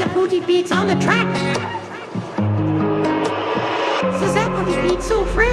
These booty beats on the track. So that one beat so free?